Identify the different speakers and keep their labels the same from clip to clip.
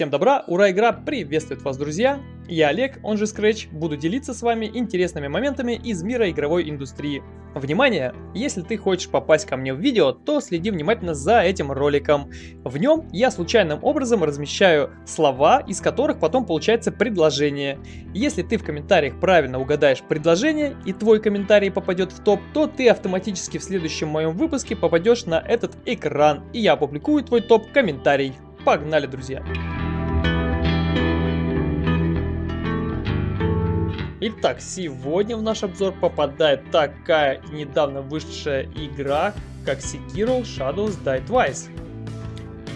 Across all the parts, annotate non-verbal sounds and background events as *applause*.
Speaker 1: Всем добра, ура, игра приветствует вас, друзья! Я Олег, он же Scratch, буду делиться с вами интересными моментами из мира игровой индустрии. Внимание! Если ты хочешь попасть ко мне в видео, то следи внимательно за этим роликом. В нем я случайным образом размещаю слова, из которых потом получается предложение. Если ты в комментариях правильно угадаешь предложение и твой комментарий попадет в топ, то ты автоматически в следующем моем выпуске попадешь на этот экран, и я опубликую твой топ-комментарий. Погнали, друзья! Итак, сегодня в наш обзор попадает такая недавно вышедшая игра, как Sekiro Shadows Die Twice.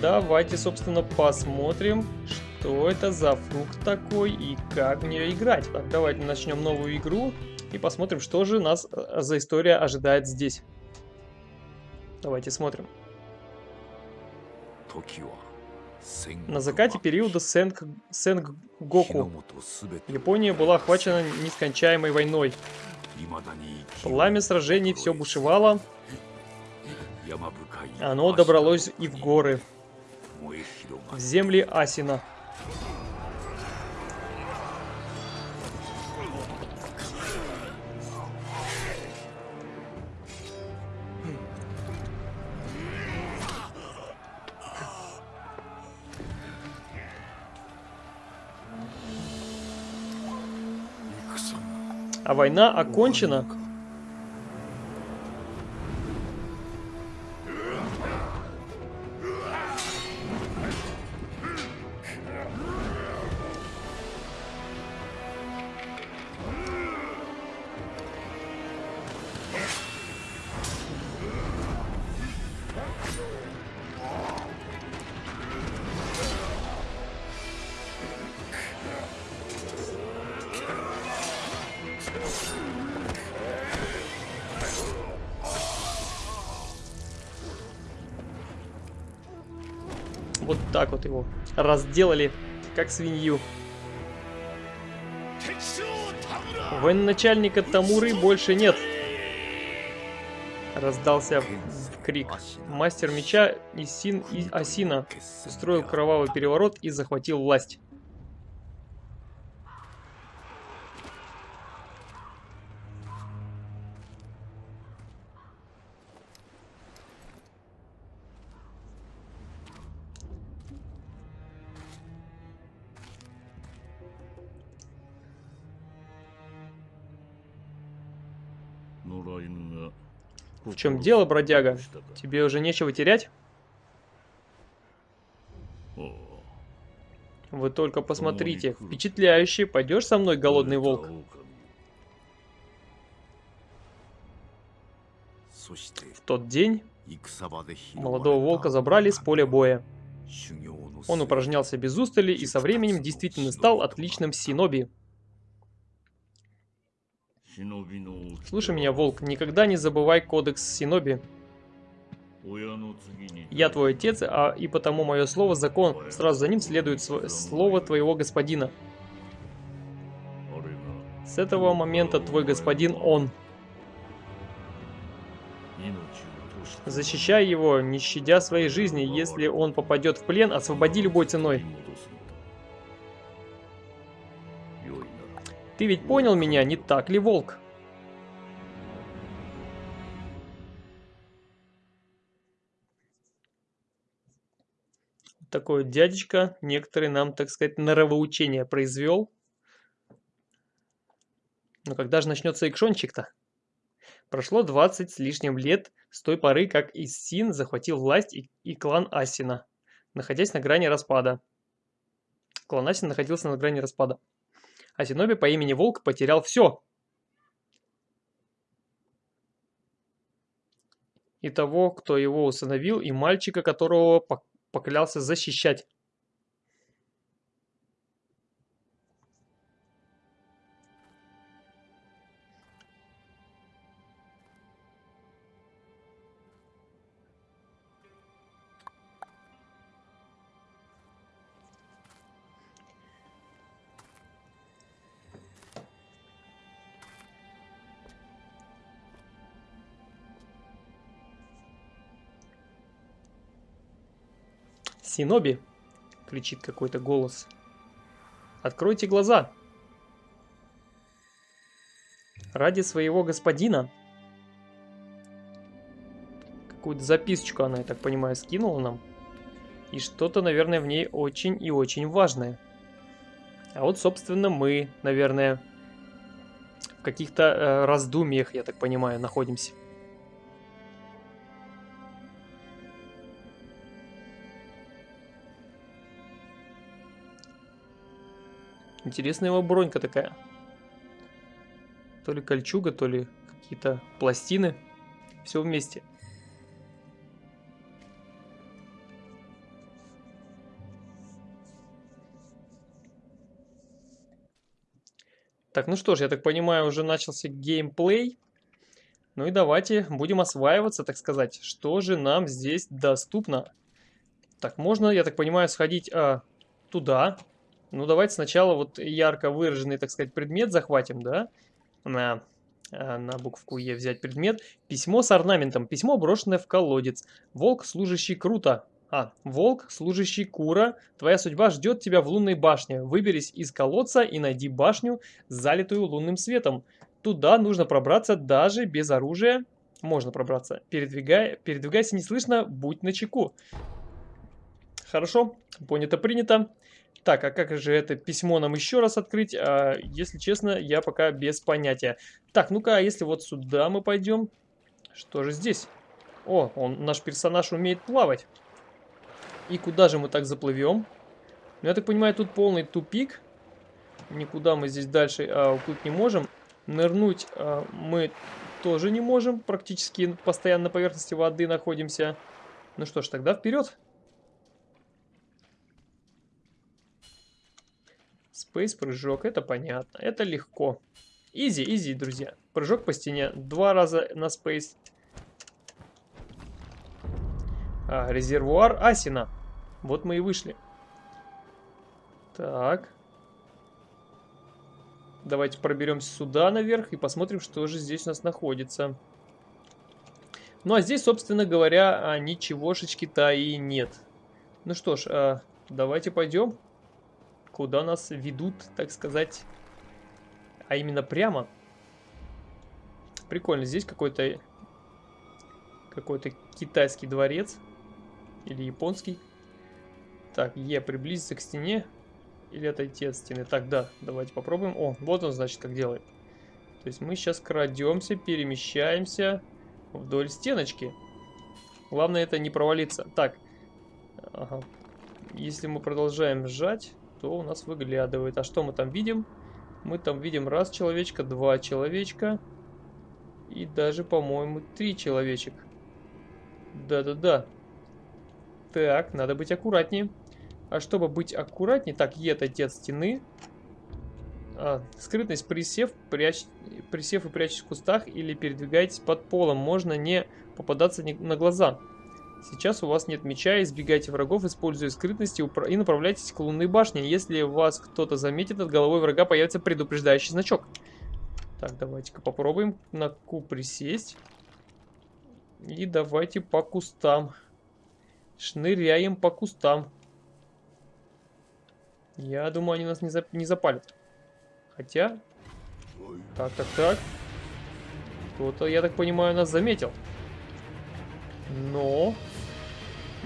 Speaker 1: Давайте, собственно, посмотрим, что это за фрукт такой и как в нее играть. Так, давайте начнем новую игру и посмотрим, что же нас э, за история ожидает здесь. Давайте смотрим. На закате периода Сэнг... Сэнгоку Япония была охвачена нескончаемой войной. Пламя сражений все бушевало. Оно добралось и в горы. В земли Асина. А война окончена. Его разделали, как свинью. Военачальника Тамуры больше нет. Раздался крик. Мастер меча Исин и Асина устроил кровавый переворот и захватил власть. В чем дело, бродяга? Тебе уже нечего терять? Вы только посмотрите, впечатляющий. Пойдешь со мной, голодный волк? В тот день молодого волка забрали с поля боя. Он упражнялся без устали и со временем действительно стал отличным синоби. Слушай меня, Волк, никогда не забывай кодекс Синоби. Я твой отец, а и потому мое слово закон. Сразу за ним следует слово твоего господина. С этого момента твой господин он. Защищай его, не щадя своей жизни. Если он попадет в плен, освободи любой ценой. Ты ведь понял меня, не так ли, волк? Такой дядечка, некоторые нам, так сказать, норовоучение произвел. Но когда же начнется экшончик-то? Прошло 20 с лишним лет с той поры, как Иссин захватил власть и, и клан Асина, находясь на грани распада. Клан Асин находился на грани распада а Зеноби по имени Волк потерял все. И того, кто его усыновил, и мальчика, которого поклялся защищать. Синоби. кричит какой-то голос. Откройте глаза. Ради своего господина. Какую-то записочку она, я так понимаю, скинула нам. И что-то, наверное, в ней очень и очень важное. А вот, собственно, мы, наверное, в каких-то э, раздумьях, я так понимаю, находимся. Интересная его бронька такая. То ли кольчуга, то ли какие-то пластины. Все вместе. Так, ну что ж, я так понимаю, уже начался геймплей. Ну и давайте будем осваиваться, так сказать. Что же нам здесь доступно? Так, можно, я так понимаю, сходить а, туда. Ну, давайте сначала вот ярко выраженный, так сказать, предмет захватим, да? На, а, на букву Е взять предмет. Письмо с орнаментом. Письмо, брошенное в колодец. Волк, служащий круто. А, волк, служащий Кура, твоя судьба ждет тебя в лунной башне. Выберись из колодца и найди башню, залитую лунным светом. Туда нужно пробраться даже без оружия. Можно пробраться. Передвигай, передвигайся неслышно, будь начеку. Хорошо, понято, принято. Так, а как же это письмо нам еще раз открыть? А, если честно, я пока без понятия. Так, ну-ка, а если вот сюда мы пойдем? Что же здесь? О, он, наш персонаж умеет плавать. И куда же мы так заплывем? Ну, я так понимаю, тут полный тупик. Никуда мы здесь дальше а, уплыть не можем. Нырнуть а, мы тоже не можем. Практически постоянно на поверхности воды находимся. Ну что ж, тогда вперед. Спейс прыжок, это понятно. Это легко. Изи, изи, друзья. Прыжок по стене. Два раза на спейс. А, резервуар Асина. Вот мы и вышли. Так. Давайте проберемся сюда наверх и посмотрим, что же здесь у нас находится. Ну, а здесь, собственно говоря, а, ничегошечки-то и нет. Ну что ж, а, давайте пойдем. Куда нас ведут, так сказать, а именно прямо. Прикольно, здесь какой-то какой-то китайский дворец. Или японский. Так, Е приблизиться к стене или отойти от стены. Так, да, давайте попробуем. О, вот он, значит, как делает. То есть мы сейчас крадемся, перемещаемся вдоль стеночки. Главное это не провалиться. Так, ага. если мы продолжаем сжать, то у нас выглядывает. А что мы там видим? Мы там видим раз человечка, два человечка и даже, по-моему, три человечек. Да-да-да. Так, надо быть аккуратнее. А чтобы быть аккуратнее, так, Е отойти от стены. А, скрытность, присев, прячь, присев и прячься в кустах или передвигайтесь под полом. Можно не попадаться на глаза. Сейчас у вас нет меча, избегайте врагов, используя скрытность и направляйтесь к лунной башне. Если вас кто-то заметит, от головой врага появится предупреждающий значок. Так, давайте-ка попробуем на Q присесть. И давайте по кустам. Шныряем по кустам. Я думаю, они нас не, зап не запалят. Хотя... Так, так, так. Кто-то, я так понимаю, нас заметил. Но...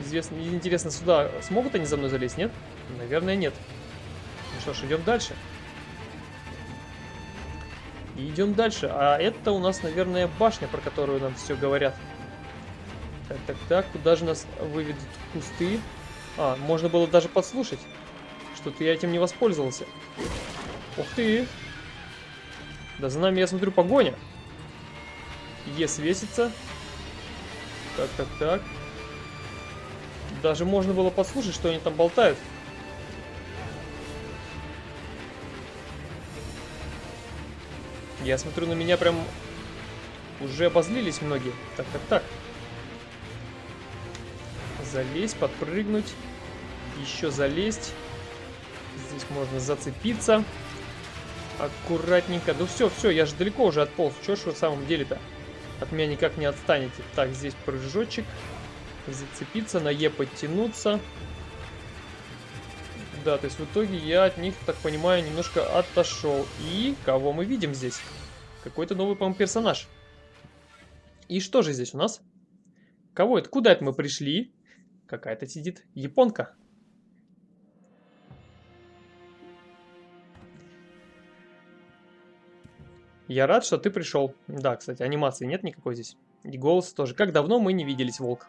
Speaker 1: Известно, интересно, сюда смогут они за мной залезть, нет? Наверное, нет. Ну что ж, идем дальше. Идем дальше. А это у нас, наверное, башня, про которую нам все говорят. Так, так, так, куда же нас выведут кусты? А, можно было даже подслушать. Что-то я этим не воспользовался. Ух ты! Да за нами, я смотрю, погоня. Е свесится. Так, так, так. Даже можно было послушать, что они там болтают. Я смотрю, на меня прям уже обозлились многие. Так, так, так залезть, подпрыгнуть. Еще залезть. Здесь можно зацепиться. Аккуратненько. Да все, все, я же далеко уже отполз. Че ж вы в самом деле-то? От меня никак не отстанете. Так, здесь прыжочек. Зацепиться, на Е подтянуться. Да, то есть в итоге я от них, так понимаю, немножко отошел. И кого мы видим здесь? Какой-то новый, по-моему, персонаж. И что же здесь у нас? Кого это? Куда это мы пришли? Какая-то сидит японка. Я рад, что ты пришел. Да, кстати, анимации нет никакой здесь. И голос тоже. Как давно мы не виделись, волк.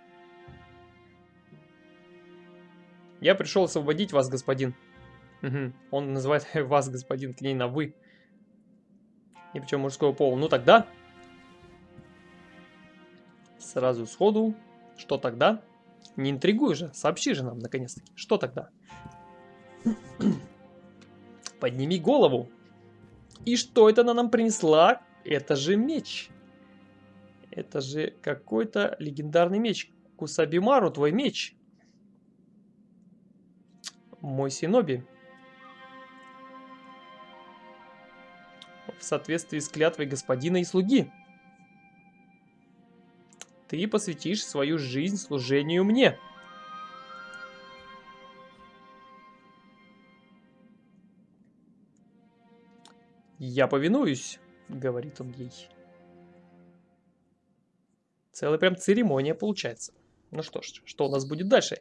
Speaker 1: Я пришел освободить вас, господин. Угу. Он называет *laughs* вас, господин, к ней на «вы». И причем мужского пола. Ну тогда... Сразу сходу. Что тогда? Не интригуй же, сообщи же нам, наконец-таки. Что тогда? *clears throat* Подними голову. И что это она нам принесла? Это же меч. Это же какой-то легендарный меч. Кусабимару, твой меч. Мой Синоби. В соответствии с клятвой господина и слуги. Ты посвятишь свою жизнь служению мне. «Я повинуюсь», — говорит он ей. Целая прям церемония получается. Ну что ж, что у нас будет дальше?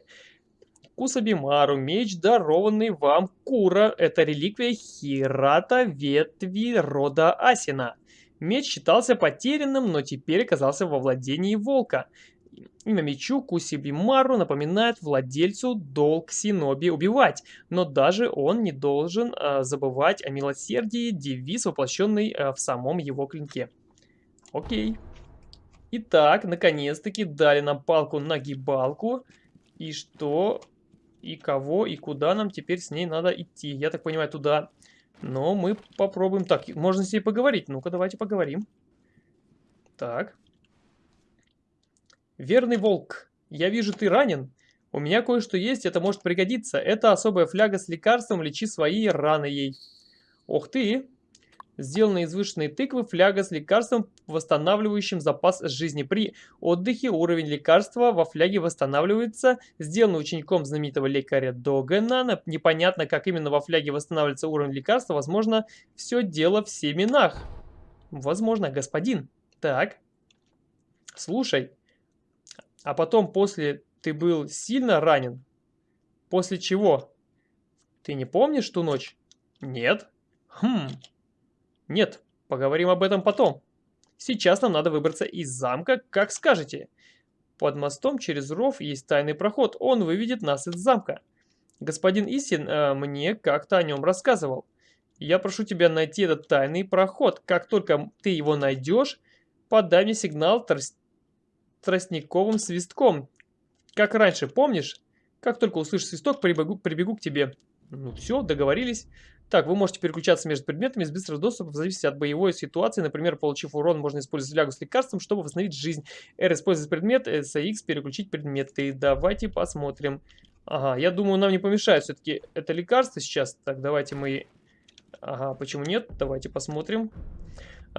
Speaker 1: Кусабимару, меч, дарованный вам Кура. Это реликвия Хирата ветви рода Асина. Меч считался потерянным, но теперь оказался во владении волка. Имя мечу Кусибимару напоминает владельцу долг Синоби убивать, но даже он не должен э, забывать о милосердии, девиз, воплощенный э, в самом его клинке. Окей. Итак, наконец-таки дали нам палку-нагибалку. И что, и кого, и куда нам теперь с ней надо идти? Я так понимаю, туда. Но мы попробуем. Так, можно с ней поговорить. Ну-ка, давайте поговорим. Так. Верный волк, я вижу, ты ранен. У меня кое-что есть, это может пригодиться. Это особая фляга с лекарством, лечи свои раны ей. Ох ты! Сделана из вышенной тыквы фляга с лекарством, восстанавливающим запас жизни. При отдыхе уровень лекарства во фляге восстанавливается. Сделано учеником знаменитого лекаря Догана. Непонятно, как именно во фляге восстанавливается уровень лекарства. Возможно, все дело в семенах. Возможно, господин. Так. Слушай, а потом после ты был сильно ранен? После чего? Ты не помнишь ту ночь? Нет. Хм. Нет, поговорим об этом потом. Сейчас нам надо выбраться из замка, как скажете. Под мостом через ров есть тайный проход, он выведет нас из замка. Господин Исин э, мне как-то о нем рассказывал. Я прошу тебя найти этот тайный проход. Как только ты его найдешь, подай мне сигнал тростниковым свистком. Как раньше, помнишь? Как только услышишь свисток, прибегу, прибегу к тебе. Ну все, договорились. Так, вы можете переключаться между предметами с быстрого доступа в зависимости от боевой ситуации. Например, получив урон, можно использовать флягу с лекарством, чтобы восстановить жизнь. R использовать предмет, SX переключить предметы. Давайте посмотрим. Ага, я думаю, нам не помешает все-таки это лекарство сейчас. Так, давайте мы... Ага, почему нет? Давайте посмотрим.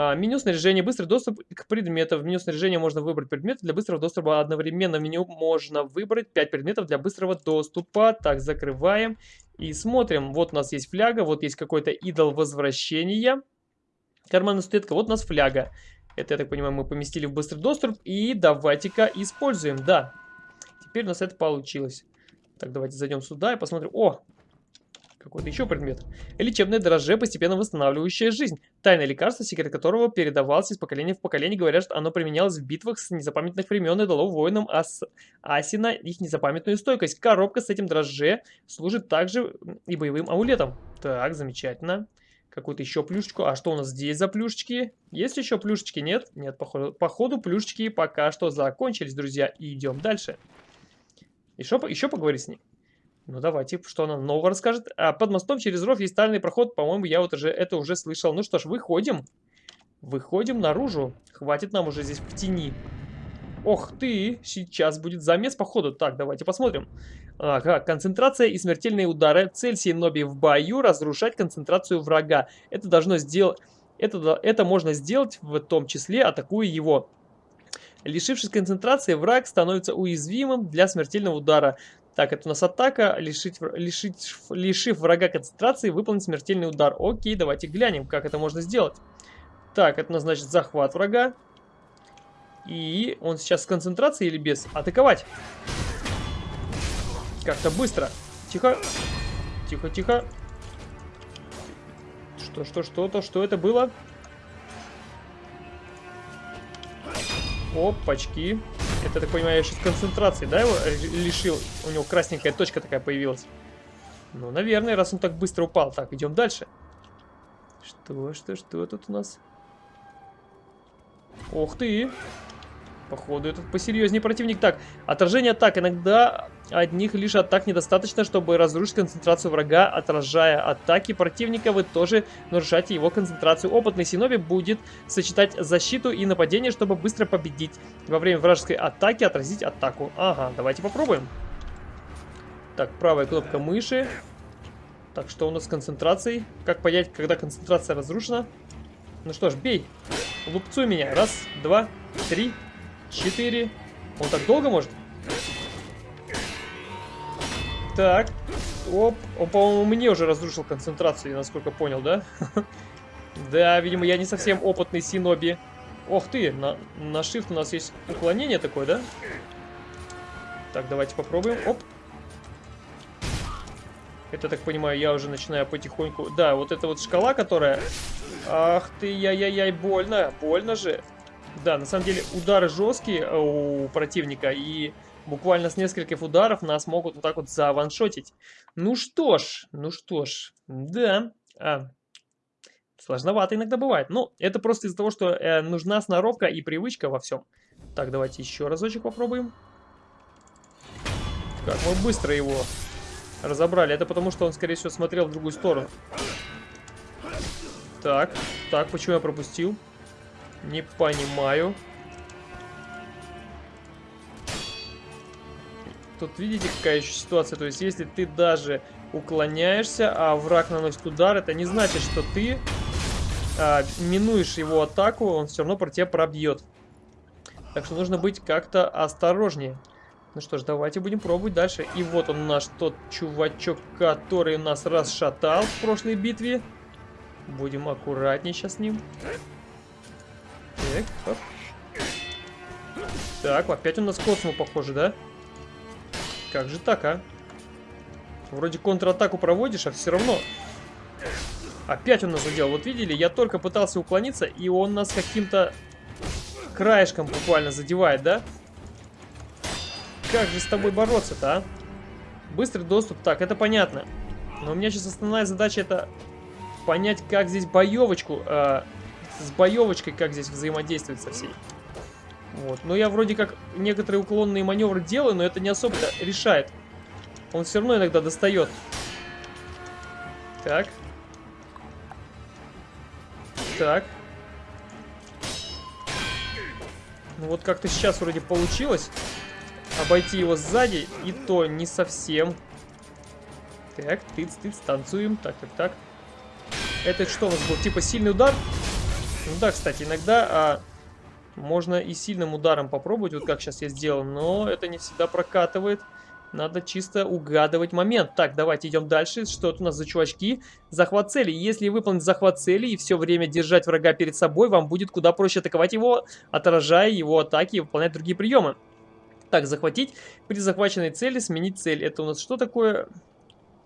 Speaker 1: А, меню снаряжения, быстрый доступ к предметам. В меню снаряжения можно выбрать предметы для быстрого доступа. Одновременно в меню можно выбрать 5 предметов для быстрого доступа. Так, закрываем и смотрим. Вот у нас есть фляга, вот есть какой-то идол возвращения. Карманная статуэтка, вот у нас фляга. Это, я так понимаю, мы поместили в быстрый доступ. И давайте-ка используем, да. Теперь у нас это получилось. Так, давайте зайдем сюда и посмотрим. О, какой-то еще предмет. Лечебное дрожже, постепенно восстанавливающее жизнь. Тайное лекарство, секрет которого передавался из поколения в поколение. Говорят, что оно применялось в битвах с незапамятных времен и дало воинам Ас... Асина их незапамятную стойкость. Коробка с этим дрожже служит также и боевым амулетом. Так, замечательно. Какую-то еще плюшечку. А что у нас здесь за плюшечки? Есть еще плюшечки? Нет? Нет, походу, походу плюшечки пока что закончились, друзья. И идем дальше. Еще, еще поговорить с ней. Ну давайте, что она нового расскажет. А под мостом через ров есть тайный проход. По-моему, я вот уже это уже слышал. Ну что ж, выходим. Выходим наружу. Хватит нам уже здесь в тени. Ох ты, сейчас будет замес походу. Так, давайте посмотрим. Ага, концентрация и смертельные удары. Цель Сейноби в бою разрушать концентрацию врага. Это должно сделать... Это, это можно сделать в том числе, атакуя его. Лишившись концентрации, враг становится уязвимым для смертельного удара. Так, это у нас атака, лишить, лишить, лишив врага концентрации, выполнить смертельный удар. Окей, давайте глянем, как это можно сделать. Так, это у нас значит захват врага. И он сейчас с концентрацией или без? Атаковать. Как-то быстро. Тихо. Тихо, тихо. Что, что, что-то, что это было? Опачки. Это, так понимаю, сейчас концентрации, да, его лишил? У него красненькая точка такая появилась. Ну, наверное, раз он так быстро упал. Так, идем дальше. Что, что, что тут у нас? Ух ты! Походу, этот посерьезнее противник. Так, отражение атак. Иногда одних лишь атак недостаточно, чтобы разрушить концентрацию врага. Отражая атаки противника, вы тоже нарушаете его концентрацию. Опытный Синоби будет сочетать защиту и нападение, чтобы быстро победить. Во время вражеской атаки отразить атаку. Ага, давайте попробуем. Так, правая кнопка мыши. Так, что у нас с концентрацией? Как понять, когда концентрация разрушена? Ну что ж, бей. Лупцуй меня. Раз, два, три, четыре. Он так долго может? Так. Оп. Он, по-моему, мне уже разрушил концентрацию, насколько понял, да? *laughs* Да, видимо, я не совсем опытный синоби. Ох ты, на, на shift у нас есть уклонение такое, да? Так, давайте попробуем. Оп. Это, так понимаю, я уже начинаю потихоньку... Да, вот эта вот шкала, которая... Ах ты, яй-яй-яй, больно. Больно же. Да, на самом деле удары жесткие э, у противника, и буквально с нескольких ударов нас могут вот так вот заваншотить. Ну что ж, ну что ж, да, а, сложновато иногда бывает. Но это просто из-за того, что э, нужна сноровка и привычка во всем. Так, давайте еще разочек попробуем. Как мы быстро его разобрали. Это потому, что он, скорее всего, смотрел в другую сторону. Так, так, почему я пропустил? Не понимаю. Тут видите, какая еще ситуация? То есть, если ты даже уклоняешься, а враг наносит удар, это не значит, что ты а, минуешь его атаку, он все равно про тебя пробьет. Так что нужно быть как-то осторожнее. Ну что ж, давайте будем пробовать дальше. И вот он наш тот чувачок, который нас расшатал в прошлой битве. Будем аккуратнее сейчас с ним. Так. Так, опять у нас космо похоже, да? Как же так, а? Вроде контратаку проводишь, а все равно... Опять он нас задел. Вот видели, я только пытался уклониться, и он нас каким-то краешком буквально задевает, да? Как же с тобой бороться-то, а? Быстрый доступ, так, это понятно. Но у меня сейчас основная задача это понять, как здесь боевочку э, с боевочкой, как здесь взаимодействовать со всей. Вот. Но я вроде как некоторые уклонные маневры делаю, но это не особо решает. Он все равно иногда достает. Так. Так. Ну вот как-то сейчас вроде получилось обойти его сзади, и то не совсем. Так, тыц-тыц, танцуем. Так, так, так. Это что у нас был? Типа сильный удар? Ну да, кстати, иногда а, можно и сильным ударом попробовать, вот как сейчас я сделал, но это не всегда прокатывает. Надо чисто угадывать момент. Так, давайте идем дальше. Что это у нас за чувачки? Захват цели. Если выполнить захват цели и все время держать врага перед собой, вам будет куда проще атаковать его, отражая его атаки и выполнять другие приемы. Так, захватить. При захваченной цели сменить цель. Это у нас что такое?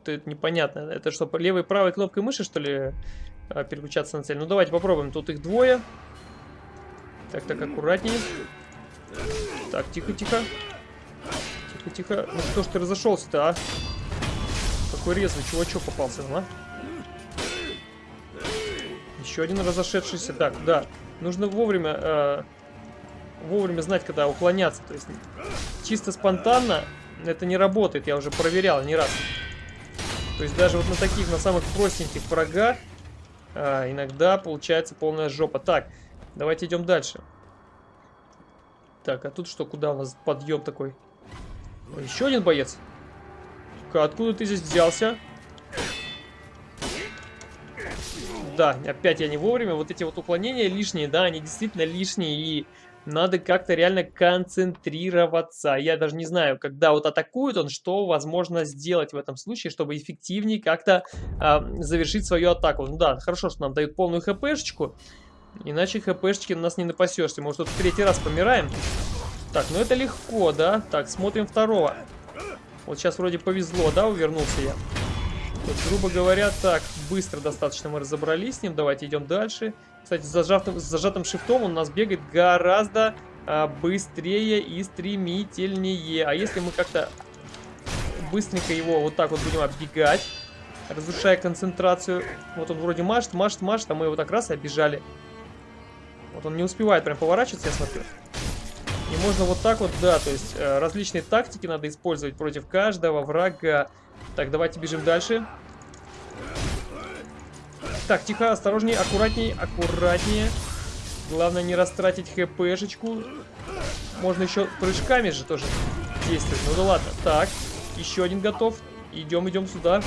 Speaker 1: Это непонятно. Это что, левой и правой кнопкой мыши, что ли, переключаться на цель? Ну, давайте попробуем. Тут их двое. Так, так, аккуратнее. Так, тихо, тихо. Тихо, тихо. Ну, кто ж ты разошелся-то, а? Какой резвый чувачок попался, а? Еще один разошедшийся. Так, да. Нужно вовремя... Э, вовремя знать, когда уклоняться. То есть чисто спонтанно это не работает, я уже проверял не раз. То есть даже вот на таких, на самых простеньких врагах а, иногда получается полная жопа. Так, давайте идем дальше. Так, а тут что, куда у нас подъем такой? Еще один боец. Откуда ты здесь взялся? Да, опять я не вовремя. Вот эти вот уклонения лишние, да, они действительно лишние. И Надо как-то реально концентрироваться. Я даже не знаю, когда вот атакует он, что возможно сделать в этом случае, чтобы эффективнее как-то э, завершить свою атаку. Ну да, хорошо, что нам дают полную хпшечку. Иначе хпшечки у нас не напасешься. Может, тут в третий раз помираем? Так, ну это легко, да? Так, смотрим второго. Вот сейчас вроде повезло, да, увернулся я. Грубо говоря, так, быстро достаточно мы разобрались с ним. Давайте идем дальше. Кстати, с зажатым, с зажатым шифтом он у нас бегает гораздо а, быстрее и стремительнее. А если мы как-то быстренько его вот так вот будем оббегать, разрушая концентрацию. Вот он вроде машет, машет, машет, а мы его так раз и обижали. Вот он не успевает прям поворачиваться, я смотрю. И можно вот так вот, да, то есть э, различные тактики надо использовать против каждого врага. Так, давайте бежим дальше. Так, тихо, осторожнее, аккуратнее, аккуратнее. Главное не растратить хпшечку. Можно еще прыжками же тоже действовать. Ну да ладно. Так, еще один готов. Идем, идем сюда.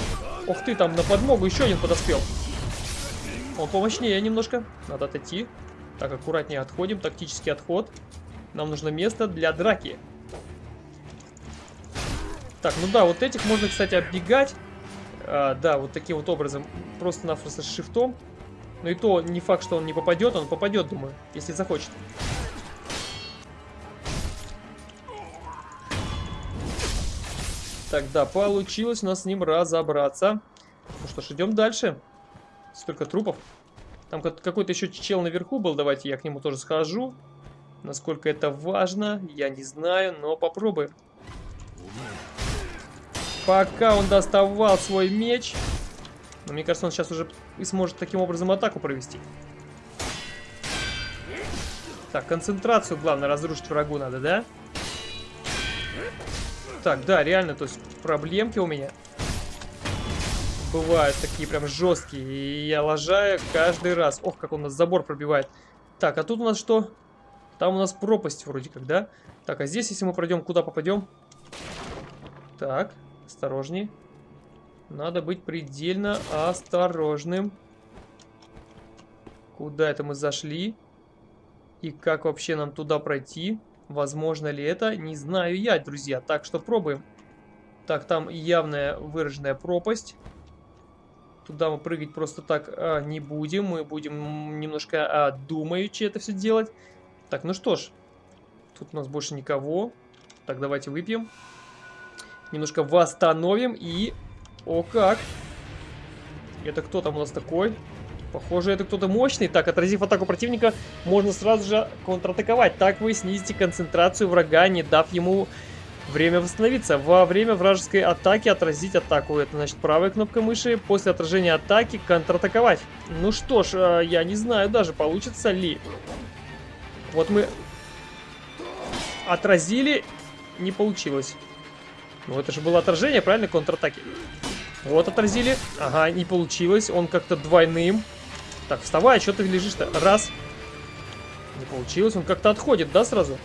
Speaker 1: Ох ты, там на подмогу еще один подоспел. Он помощнее немножко. Надо отойти. Так, аккуратнее отходим. Тактический отход. Нам нужно место для драки. Так, ну да, вот этих можно, кстати, оббегать. А, да, вот таким вот образом. Просто-напросто с шифтом. Но и то не факт, что он не попадет. Он попадет, думаю, если захочет. Так, да, получилось у нас с ним разобраться. Ну что ж, идем дальше. Столько трупов. Там какой-то еще чел наверху был. Давайте я к нему тоже схожу. Насколько это важно, я не знаю, но попробуем. Пока он доставал свой меч. Но мне кажется, он сейчас уже и сможет таким образом атаку провести. Так, концентрацию, главное, разрушить врагу надо, да? Так, да, реально, то есть проблемки у меня бывают такие прям жесткие. И я лажаю каждый раз. Ох, как он нас забор пробивает. Так, а тут у нас что? Там у нас пропасть вроде как, да? Так, а здесь, если мы пройдем, куда попадем? Так, осторожней. Надо быть предельно осторожным. Куда это мы зашли? И как вообще нам туда пройти? Возможно ли это? Не знаю я, друзья. Так что пробуем. Так, там явная выраженная пропасть. Туда мы прыгать просто так а, не будем. Мы будем немножко а, думаючи это все делать. Так, ну что ж. Тут у нас больше никого. Так, давайте выпьем. Немножко восстановим и... О, как! Это кто там у нас такой? Похоже, это кто-то мощный. Так, отразив атаку противника, можно сразу же контратаковать. Так вы снизите концентрацию врага, не дав ему время восстановиться. Во время вражеской атаки отразить атаку. Это значит правая кнопка мыши. После отражения атаки контратаковать. Ну что ж, э, я не знаю даже, получится ли. Вот мы отразили, не получилось. Ну это же было отражение, правильно, контратаки. Вот отразили. Ага, не получилось. Он как-то двойным. Так, вставай, что ты лежишь-то? Раз. Не получилось. Он как-то отходит, да, сразу?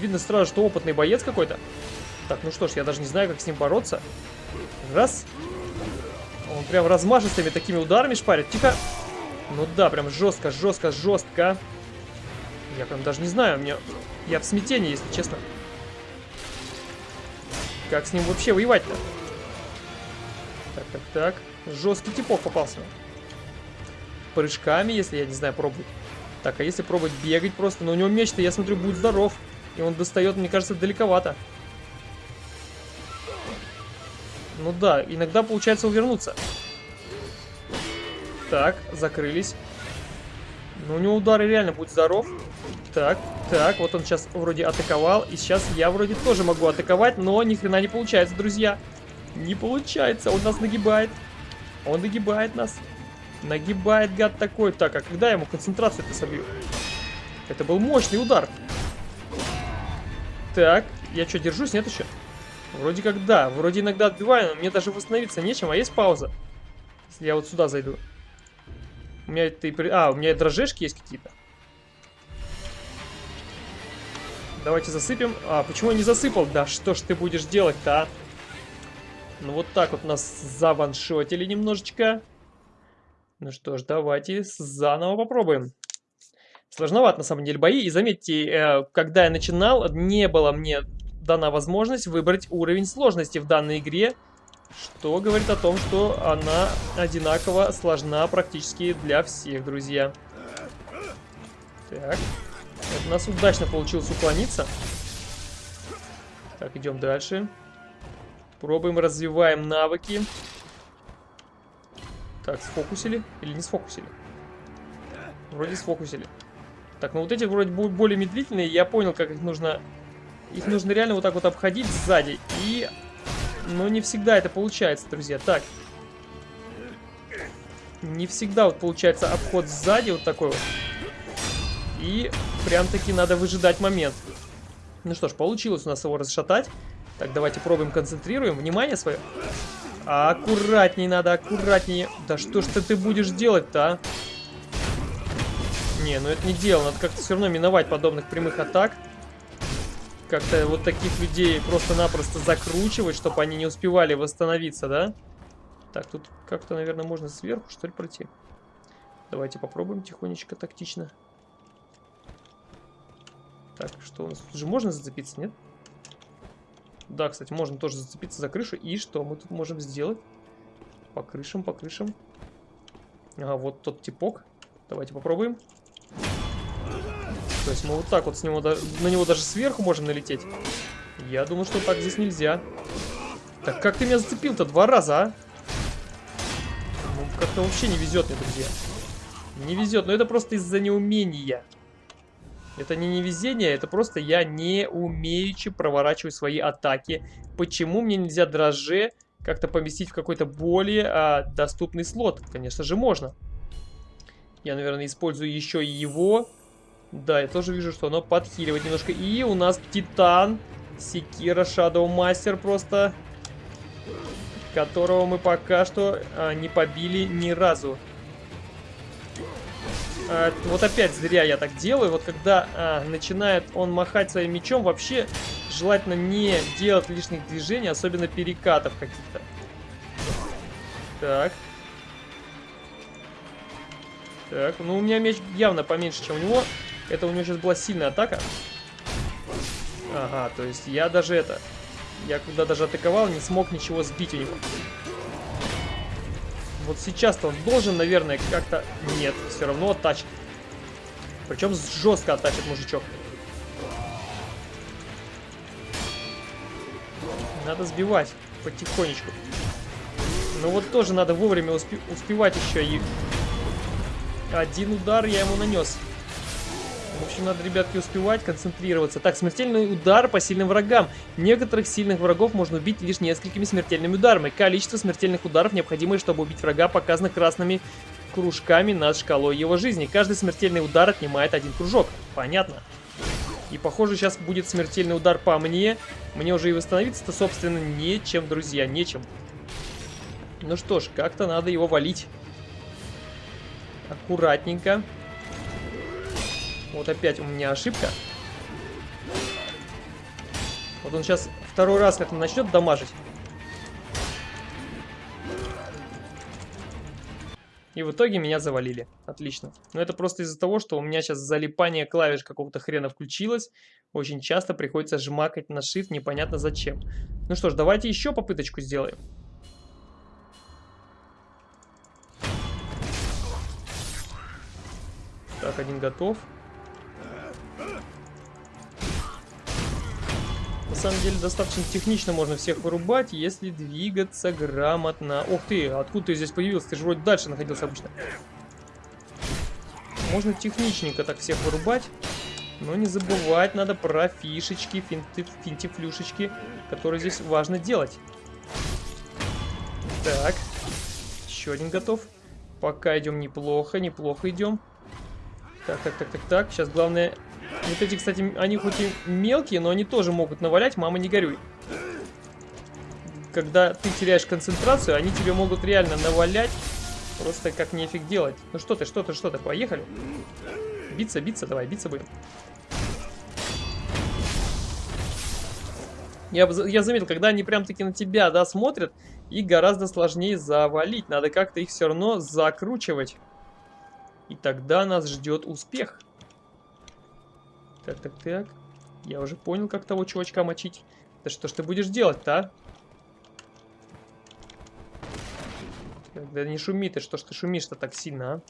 Speaker 1: Видно сразу, что опытный боец какой-то. Так, ну что ж, я даже не знаю, как с ним бороться. Раз. Он прям размашистыми такими ударами шпарит. Тихо. Ну да, прям жестко, жестко, жестко. Я прям даже не знаю, мне... Я в смятении, если честно. Как с ним вообще воевать-то? Так, так, так. Жесткий типок попался. Прыжками, если, я не знаю, пробовать. Так, а если пробовать бегать просто? Но у него меч-то, я смотрю, будет здоров. И он достает, мне кажется, далековато. Ну да, иногда получается увернуться. Так, закрылись. Ну, у него удары реально будет здоров. Так, так, вот он сейчас вроде атаковал. И сейчас я вроде тоже могу атаковать, но ни хрена не получается, друзья. Не получается, он нас нагибает. Он нагибает нас. Нагибает гад такой. Так, а когда я ему концентрацию-то собью? Это был мощный удар. Так, я что, держусь? Нет еще? Вроде как да. Вроде иногда отбиваю, но мне даже восстановиться нечем, а есть пауза. Если я вот сюда зайду. У меня это и... А, у меня дрожжешки есть какие-то. Давайте засыпем. А, почему я не засыпал? Да что ж ты будешь делать-то, а? Ну вот так вот нас заваншотили немножечко. Ну что ж, давайте заново попробуем. Сложновато на самом деле бои. И заметьте, э, когда я начинал, не было мне дана возможность выбрать уровень сложности в данной игре. Что говорит о том, что она одинаково сложна практически для всех, друзья. Так. У нас удачно получилось уклониться. Так, идем дальше. Пробуем, развиваем навыки. Так, сфокусили? Или не сфокусили? Вроде сфокусили. Так, ну вот эти вроде более медлительные. Я понял, как их нужно... Их нужно реально вот так вот обходить сзади. И... Но не всегда это получается, друзья. Так. Не всегда вот получается обход сзади вот такой вот. И прям-таки надо выжидать момент. Ну что ж, получилось у нас его расшатать. Так, давайте пробуем, концентрируем. Внимание свое. А аккуратней надо, аккуратнее. Да что ж ты, ты будешь делать-то, а? Не, ну это не дело. Надо как-то все равно миновать подобных прямых атак. Как-то вот таких людей просто-напросто закручивать, чтобы они не успевали восстановиться, да? Так, тут как-то, наверное, можно сверху, что ли, пройти. Давайте попробуем тихонечко, тактично. Так, что у нас? Тут же можно зацепиться, нет? Да, кстати, можно тоже зацепиться за крышу. И что мы тут можем сделать? По крышам, по крышам. Ага, вот тот типок. Давайте попробуем. То есть мы вот так вот с него, на него даже сверху можем налететь. Я думаю, что так здесь нельзя. Так как ты меня зацепил-то два раза, а? Ну, как-то вообще не везет мне, друзья. Не везет, но это просто из-за неумения. Это не невезение, это просто я не умеючи проворачиваю свои атаки. Почему мне нельзя дрожже как-то поместить в какой-то более а, доступный слот? Конечно же можно. Я, наверное, использую еще и его. Да, я тоже вижу, что оно подхиливает немножко. И у нас Титан, Секира Shadow Master просто, которого мы пока что а, не побили ни разу. А, вот опять зря я так делаю. Вот когда а, начинает он махать своим мечом, вообще желательно не делать лишних движений, особенно перекатов каких-то. Так. Так, ну у меня меч явно поменьше, чем у него. Это у него сейчас была сильная атака. Ага, то есть я даже это... Я когда даже атаковал, не смог ничего сбить у него. Вот сейчас-то он должен, наверное, как-то... Нет, все равно оттачит. Причем жестко оттачит мужичок. Надо сбивать потихонечку. Но вот тоже надо вовремя успе успевать еще и... Один удар я ему нанес. В общем, надо, ребятки, успевать, концентрироваться. Так, смертельный удар по сильным врагам. Некоторых сильных врагов можно убить лишь несколькими смертельными ударами. Количество смертельных ударов, необходимое, чтобы убить врага, показано красными кружками над шкалой его жизни. Каждый смертельный удар отнимает один кружок. Понятно. И, похоже, сейчас будет смертельный удар по мне. Мне уже и восстановиться-то, собственно, нечем, друзья, нечем. Ну что ж, как-то надо его валить. Аккуратненько. Вот опять у меня ошибка. Вот он сейчас второй раз как-то начнет дамажить. И в итоге меня завалили. Отлично. Но это просто из-за того, что у меня сейчас залипание клавиш какого-то хрена включилось. Очень часто приходится жмакать на Shift, непонятно зачем. Ну что ж, давайте еще попыточку сделаем. Так, один готов. На самом деле достаточно технично можно всех вырубать, если двигаться грамотно. Ох ты, откуда ты здесь появился? Ты же вроде дальше находился обычно. Можно техничненько так всех вырубать. Но не забывать надо про фишечки, финты, финтифлюшечки, которые здесь важно делать. Так. Еще один готов. Пока идем неплохо, неплохо идем. Так, так, так, так, так. Сейчас главное вот эти, кстати, они хоть и мелкие, но они тоже могут навалять, мама не горюй. Когда ты теряешь концентрацию, они тебе могут реально навалять, просто как нефиг делать. Ну что ты, что ты, что ты, поехали. Биться, биться, давай, биться будем. Я, я заметил, когда они прям таки на тебя, да, смотрят, их гораздо сложнее завалить. Надо как-то их все равно закручивать. И тогда нас ждет успех. Так, так, так. Я уже понял, как того чувачка мочить. Да что ж ты будешь делать-то, а? Да не шуми ты, что ж ты шумишь-то так сильно, а?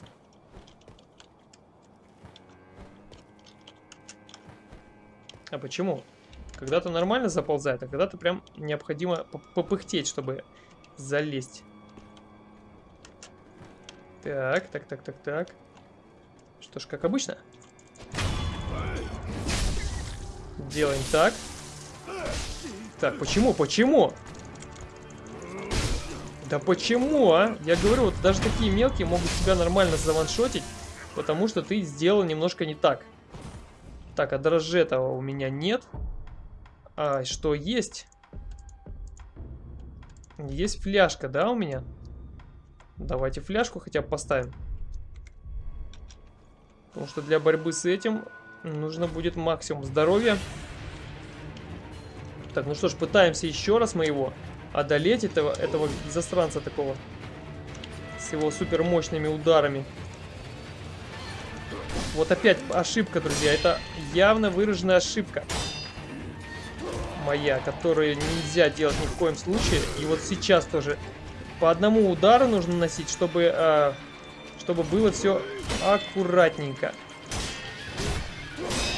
Speaker 1: А почему? Когда-то нормально заползает, а когда-то прям необходимо попыхтеть, чтобы залезть. Так, так, так, так, так. Что ж, как обычно. Делаем так. Так, почему, почему? Да почему, а? Я говорю, вот даже такие мелкие могут тебя нормально заваншотить, потому что ты сделал немножко не так. Так, а дрожжетого у меня нет. А, что есть? Есть фляжка, да, у меня? Давайте фляжку хотя бы поставим. Потому что для борьбы с этим нужно будет максимум здоровья. Так, ну что ж, пытаемся еще раз мы его одолеть, этого, этого застранца такого. С его супер мощными ударами. Вот опять ошибка, друзья. Это явно выраженная ошибка. Моя, которую нельзя делать ни в коем случае. И вот сейчас тоже по одному удару нужно носить, чтобы, э, чтобы было все аккуратненько.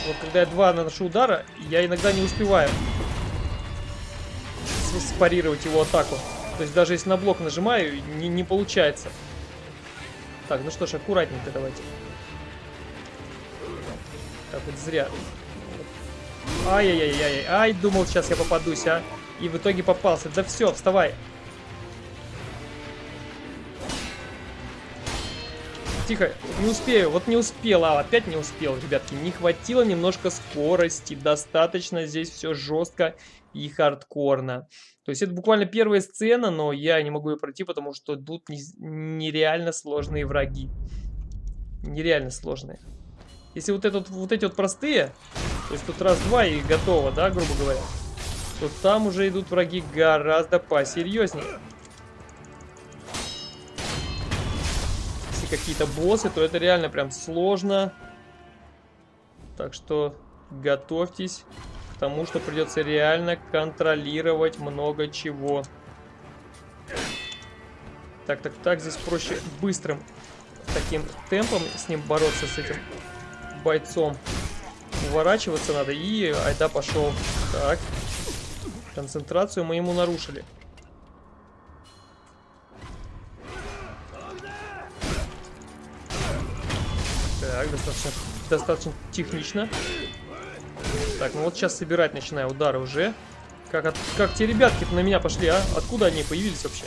Speaker 1: Вот когда я два наношу удара, я иногда не успеваю спарировать его атаку. То есть даже если на блок нажимаю, не, не получается. Так, ну что ж, аккуратненько давайте. Так, вот зря. Ай-яй-яй-яй. Ай, думал, сейчас я попадусь, а. И в итоге попался. Да все, вставай. Тихо, не успею. Вот не успела, опять не успел, ребятки. Не хватило немножко скорости. Достаточно здесь все жестко и хардкорно. То есть это буквально первая сцена, но я не могу ее пройти, потому что тут нереально сложные враги. Нереально сложные. Если вот, этот, вот эти вот простые, то есть тут раз-два и готово, да, грубо говоря, то там уже идут враги гораздо посерьезнее. Какие-то боссы, то это реально прям сложно. Так что готовьтесь к тому, что придется реально контролировать много чего. Так, так, так, здесь проще быстрым таким темпом с ним бороться, с этим бойцом. Уворачиваться надо и айда пошел. Так, концентрацию мы ему нарушили. Так, достаточно, достаточно технично. Так, ну вот сейчас собирать начинаю удары уже. Как, от, как те ребятки на меня пошли, а? Откуда они появились вообще?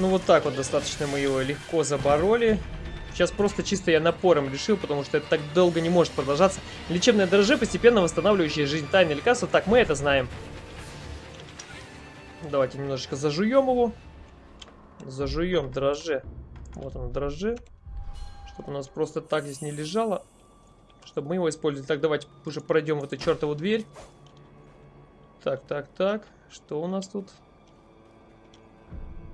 Speaker 1: Ну вот так вот достаточно мы его легко забороли. Сейчас просто чисто я напором решил, потому что это так долго не может продолжаться. Лечебное дрожжи, постепенно восстанавливающее жизнь. Тайное лекарство. Так, мы это знаем. Давайте немножечко зажуем его. Зажуем дрожжи. Вот оно, дрожжи. Чтобы у нас просто так здесь не лежало. Чтобы мы его использовали. Так, давайте уже пройдем в эту чертову дверь. Так, так, так. Что у нас тут?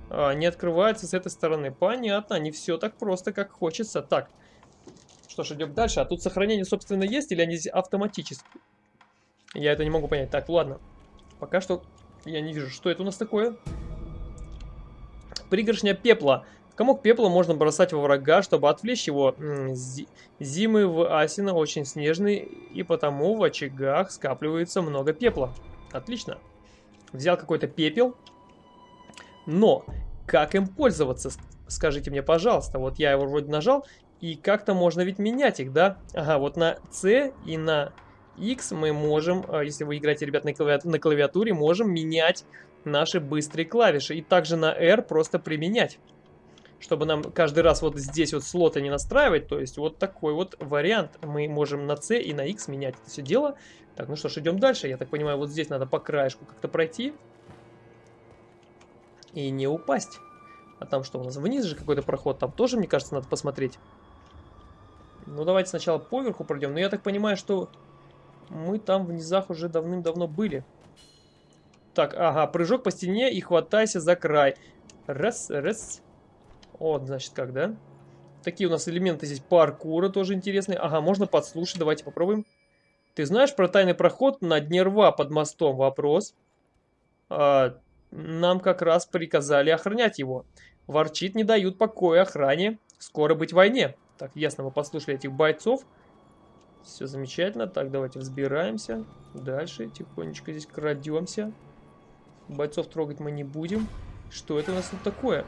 Speaker 1: А, не открывается с этой стороны. Понятно, не все так просто, как хочется. Так, что ж, идем дальше. А тут сохранение, собственно, есть или они автоматически? Я это не могу понять. Так, ладно. Пока что я не вижу, что это у нас такое. Пригоршня пепла. Комок пепла можно бросать во врага, чтобы отвлечь его. Зимы в Асино очень снежные, и потому в очагах скапливается много пепла. Отлично. Взял какой-то пепел. Но как им пользоваться? скажите мне, пожалуйста, вот я его вроде нажал, и как-то можно ведь менять их, да? Ага, вот на C и на X мы можем, а, если вы играете, ребят, на, на клавиатуре, можем менять наши быстрые клавиши. И также на R просто применять. Чтобы нам каждый раз вот здесь вот слоты не настраивать. То есть вот такой вот вариант. Мы можем на C и на X менять это все дело. Так, ну что ж, идем дальше. Я так понимаю, вот здесь надо по краешку как-то пройти. И не упасть. А там что у нас? Вниз же какой-то проход. Там тоже, мне кажется, надо посмотреть. Ну, давайте сначала поверху пройдем. Но я так понимаю, что мы там в низах уже давным-давно были. Так, ага, прыжок по стене и хватайся за край. Раз, раз. Вот, значит, как, да? Такие у нас элементы здесь паркура тоже интересные. Ага, можно подслушать, давайте попробуем. Ты знаешь про тайный проход на дне рва под мостом? Вопрос. А, нам как раз приказали охранять его. Ворчит, не дают покоя охране. Скоро быть войне. Так, ясно, мы послушали этих бойцов. Все замечательно. Так, давайте взбираемся. Дальше тихонечко здесь крадемся. Бойцов трогать мы не будем. Что это у нас тут такое?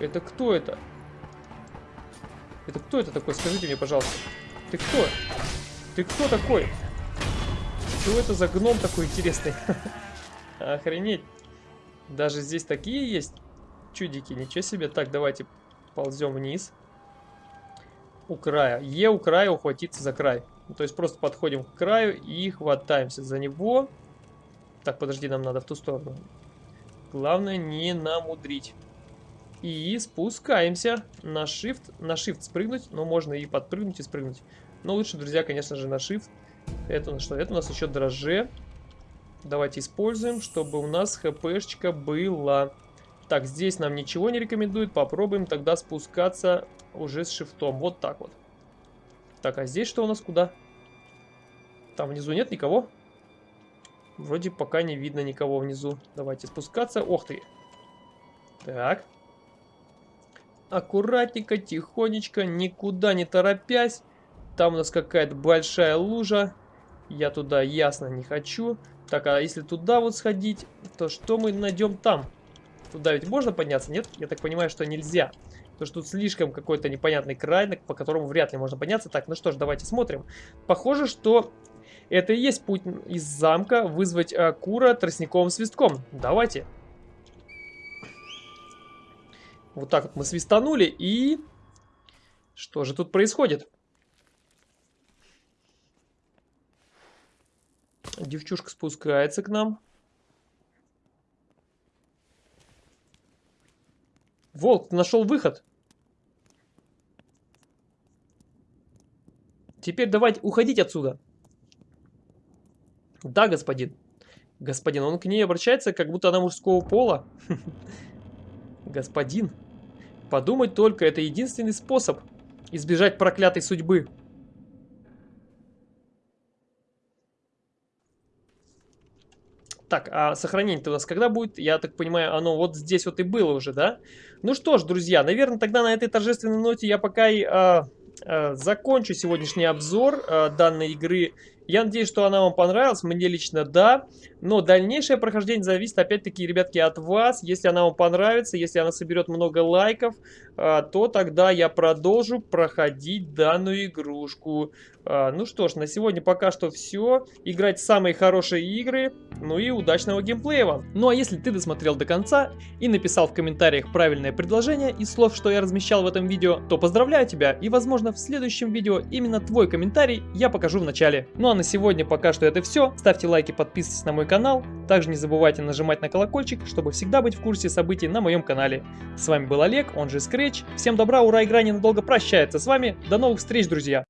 Speaker 1: Это кто это? Это кто это такой? Скажите мне, пожалуйста. Ты кто? Ты кто такой? Что это за гном такой интересный? *laughs* Охренеть. Даже здесь такие есть чудики. Ничего себе. Так, давайте ползем вниз у края. Е у края ухватиться за край. То есть просто подходим к краю и хватаемся за него. Так, подожди, нам надо в ту сторону. Главное не намудрить. И спускаемся на shift. На shift спрыгнуть, но можно и подпрыгнуть и спрыгнуть. Но лучше, друзья, конечно же, на shift. Это на что? Это у нас еще дрожже. Давайте используем, чтобы у нас хпшечка была. Так, здесь нам ничего не рекомендует. Попробуем тогда спускаться уже с шифтом. Вот так вот. Так, а здесь что у нас куда? Там внизу нет никого? Вроде пока не видно никого внизу. Давайте спускаться. Ох ты. Так. Аккуратненько, тихонечко, никуда не торопясь. Там у нас какая-то большая лужа. Я туда ясно не хочу. Так, а если туда вот сходить, то что мы найдем там? Туда ведь можно подняться? Нет? Я так понимаю, что нельзя. Потому что тут слишком какой-то непонятный край, по которому вряд ли можно подняться. Так, ну что ж, давайте смотрим. Похоже, что это и есть путь из замка вызвать а, Кура тростниковым свистком. Давайте. Вот так вот мы свистанули и... Что же тут происходит? Девчушка спускается к нам. Волк, ты нашел выход. Теперь давайте уходить отсюда. Да, господин. Господин, он к ней обращается, как будто она мужского пола. *laughs* Господин, подумать только, это единственный способ избежать проклятой судьбы. Так, а сохранение-то у нас когда будет? Я так понимаю, оно вот здесь вот и было уже, да? Ну что ж, друзья, наверное, тогда на этой торжественной ноте я пока и а, а, закончу сегодняшний обзор а, данной игры. Я надеюсь, что она вам понравилась. Мне лично да. Но дальнейшее прохождение зависит опять-таки, ребятки, от вас. Если она вам понравится, если она соберет много лайков, а, то тогда я продолжу проходить данную игрушку. А, ну что ж, на сегодня пока что все. Играть самые хорошие игры. Ну и удачного геймплея вам. Ну а если ты досмотрел до конца и написал в комментариях правильное предложение из слов, что я размещал в этом видео, то поздравляю тебя. И возможно в следующем видео именно твой комментарий я покажу в начале. Ну а на сегодня пока что это все. Ставьте лайки, подписывайтесь на мой канал. Также не забывайте нажимать на колокольчик, чтобы всегда быть в курсе событий на моем канале. С вами был Олег, он же Scratch. Всем добра, ура, игра ненадолго прощается с вами. До новых встреч, друзья!